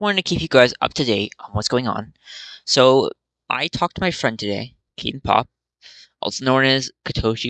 wanted to keep you guys up to date on what's going on. So I talked to my friend today, Keaton Pop, also known as Katoshi